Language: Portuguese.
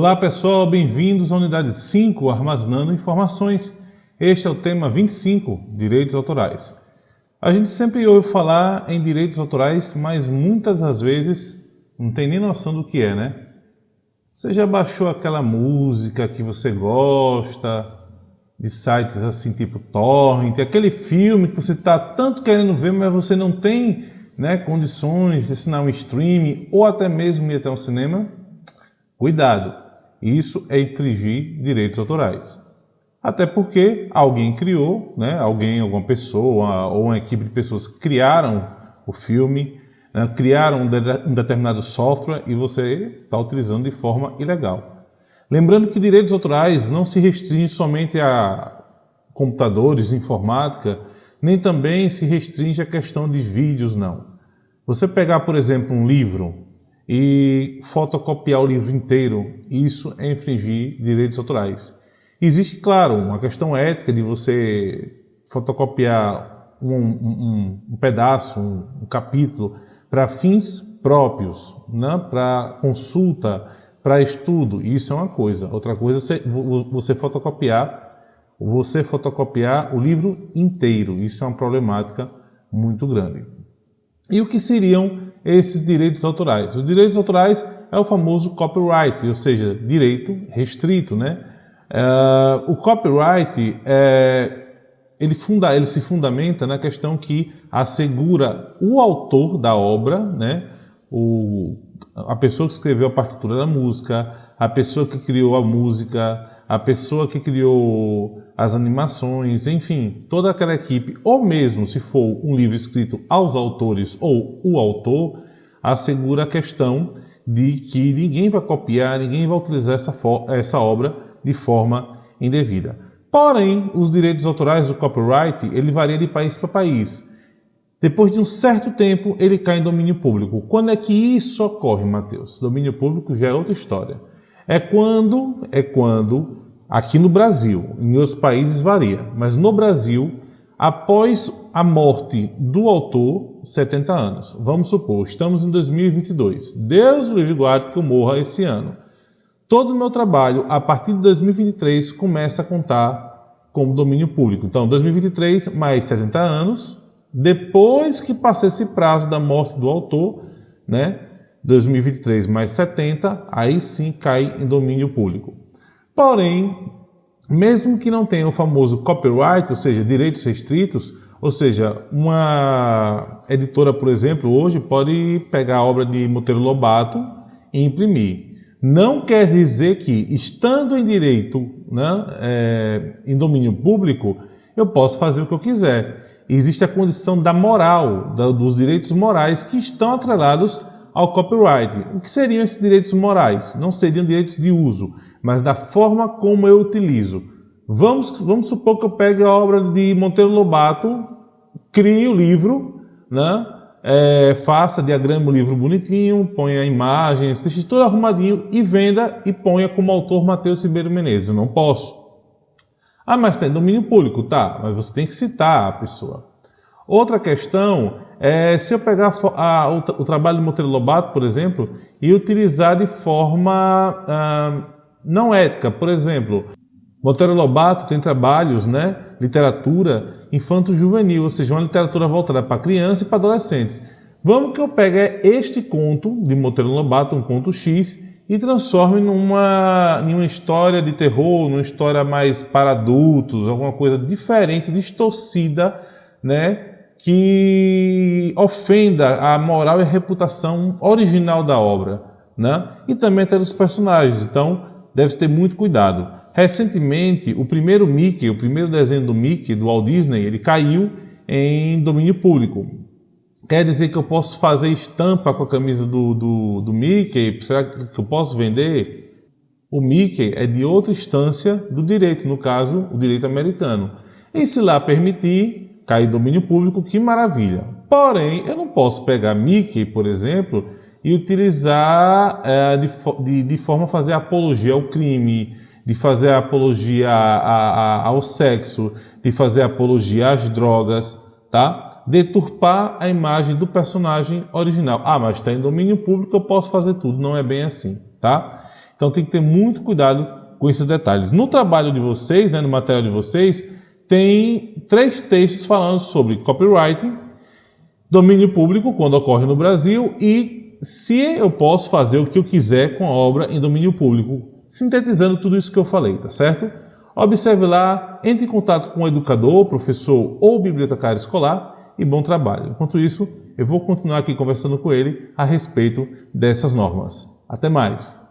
Olá pessoal, bem-vindos à unidade 5, Armazenando Informações. Este é o tema 25, Direitos Autorais. A gente sempre ouve falar em direitos autorais, mas muitas das vezes não tem nem noção do que é, né? Você já baixou aquela música que você gosta, de sites assim tipo torrent, aquele filme que você está tanto querendo ver, mas você não tem né, condições de assinar um streaming ou até mesmo ir até um cinema? Cuidado, isso é infringir direitos autorais. Até porque alguém criou, né, alguém, alguma pessoa ou uma equipe de pessoas criaram o filme, né, criaram um determinado software e você está utilizando de forma ilegal. Lembrando que direitos autorais não se restringem somente a computadores, informática, nem também se restringe a questão de vídeos, não. Você pegar, por exemplo, um livro, e fotocopiar o livro inteiro, isso é infringir direitos autorais. Existe, claro, uma questão ética de você fotocopiar um, um, um pedaço, um, um capítulo, para fins próprios, né? para consulta, para estudo, isso é uma coisa. Outra coisa é você fotocopiar, você fotocopiar o livro inteiro, isso é uma problemática muito grande. E o que seriam esses direitos autorais? Os direitos autorais é o famoso copyright, ou seja, direito restrito. Né? Uh, o copyright é, ele, funda, ele se fundamenta na questão que assegura o autor da obra, né? o, a pessoa que escreveu a partitura da música, a pessoa que criou a música, a pessoa que criou as animações, enfim, toda aquela equipe, ou mesmo se for um livro escrito aos autores ou o autor, assegura a questão de que ninguém vai copiar, ninguém vai utilizar essa, essa obra de forma indevida. Porém, os direitos autorais do copyright, ele varia de país para país. Depois de um certo tempo, ele cai em domínio público. Quando é que isso ocorre, Mateus? Domínio público já é outra história. É quando, é quando, aqui no Brasil, em outros países varia, mas no Brasil, após a morte do autor, 70 anos. Vamos supor, estamos em 2022. Deus livre guarde que eu morra esse ano. Todo o meu trabalho, a partir de 2023, começa a contar como domínio público. Então, 2023 mais 70 anos, depois que passar esse prazo da morte do autor, né, 2023 mais 70, aí sim cai em domínio público. Porém, mesmo que não tenha o famoso copyright, ou seja, direitos restritos, ou seja, uma editora, por exemplo, hoje pode pegar a obra de Monteiro Lobato e imprimir. Não quer dizer que, estando em direito, né, é, em domínio público, eu posso fazer o que eu quiser. Existe a condição da moral, da, dos direitos morais que estão atrelados ao copyright. O que seriam esses direitos morais? Não seriam direitos de uso, mas da forma como eu utilizo. Vamos, vamos supor que eu pegue a obra de Monteiro Lobato, crie o livro, né? É, faça, diagrama o livro bonitinho, ponha imagens, deixe tudo arrumadinho e venda e ponha como autor Matheus Ribeiro Menezes. Não posso. Ah, mas tem domínio público, tá, mas você tem que citar a pessoa. Outra questão é se eu pegar a, o, o, trabalho de Monteiro Lobato, por exemplo, e utilizar de forma ah, não ética. Por exemplo, Monteiro Lobato tem trabalhos, né, literatura infanto-juvenil, ou seja, uma literatura voltada para crianças e para adolescentes. Vamos que eu pegue este conto de Monteiro Lobato, um conto X, e transforme numa, numa história de terror, numa história mais para adultos, alguma coisa diferente, distorcida, né, que ofenda a moral e a reputação original da obra, né? e também até dos personagens, então deve ter muito cuidado. Recentemente, o primeiro Mickey, o primeiro desenho do Mickey, do Walt Disney, ele caiu em domínio público. Quer dizer que eu posso fazer estampa com a camisa do, do, do Mickey? Será que eu posso vender? O Mickey é de outra instância do direito, no caso, o direito americano. E se lá permitir, cair domínio público, que maravilha. Porém, eu não posso pegar Mickey, por exemplo, e utilizar é, de, de, de, forma a fazer apologia ao crime, de fazer apologia a, a, ao sexo, de fazer apologia às drogas, tá? Deturpar a imagem do personagem original. Ah, mas está em domínio público, eu posso fazer tudo. Não é bem assim, tá? Então tem que ter muito cuidado com esses detalhes. No trabalho de vocês, né, no material de vocês, tem três textos falando sobre copywriting, domínio público, quando ocorre no Brasil, e se eu posso fazer o que eu quiser com a obra em domínio público, sintetizando tudo isso que eu falei, tá certo? Observe lá, entre em contato com o educador, professor ou bibliotecário escolar e bom trabalho. Enquanto isso, eu vou continuar aqui conversando com ele a respeito dessas normas. Até mais!